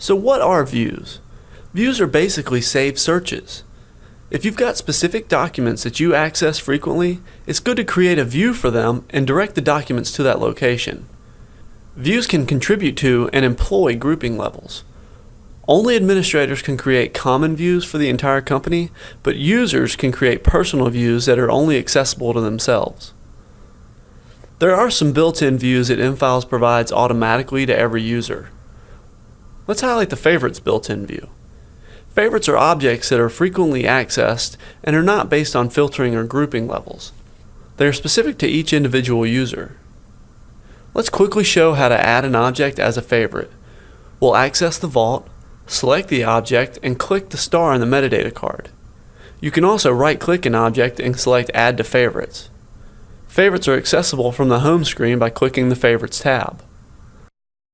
So what are views? Views are basically saved searches. If you've got specific documents that you access frequently, it's good to create a view for them and direct the documents to that location. Views can contribute to and employ grouping levels. Only administrators can create common views for the entire company, but users can create personal views that are only accessible to themselves. There are some built-in views that M-Files provides automatically to every user. Let's highlight the Favorites built-in view. Favorites are objects that are frequently accessed and are not based on filtering or grouping levels. They are specific to each individual user. Let's quickly show how to add an object as a favorite. We'll access the vault, select the object, and click the star on the metadata card. You can also right-click an object and select Add to Favorites. Favorites are accessible from the home screen by clicking the Favorites tab.